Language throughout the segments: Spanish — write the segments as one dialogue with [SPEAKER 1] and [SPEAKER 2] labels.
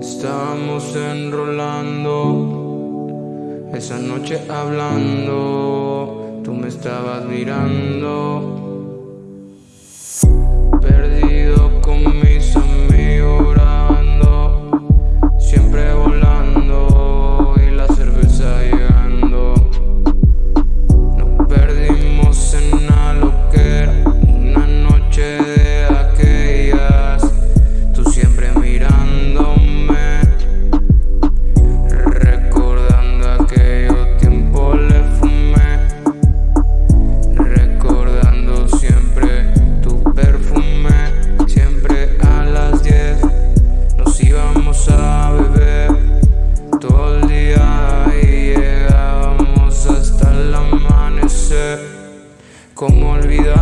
[SPEAKER 1] Estábamos enrolando, esa noche hablando, tú me estabas mirando. Cómo olvidar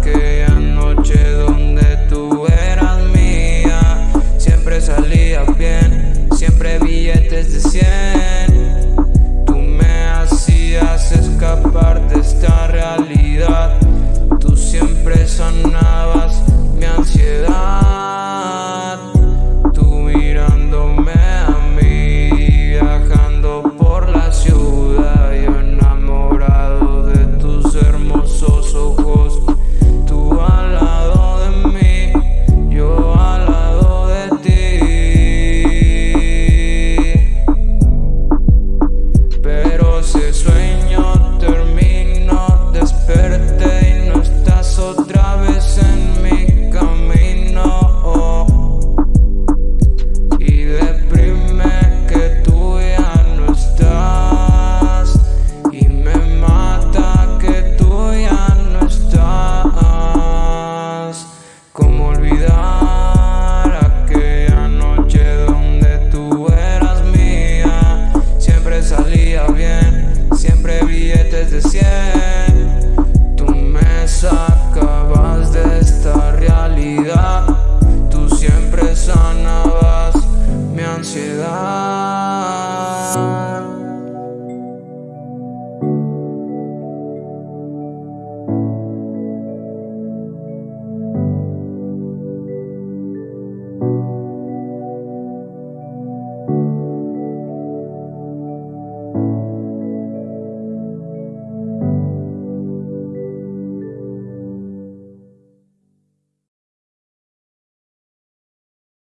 [SPEAKER 1] aquella noche donde tú eras mía. Siempre salías bien, siempre billetes de 100 billetes de 100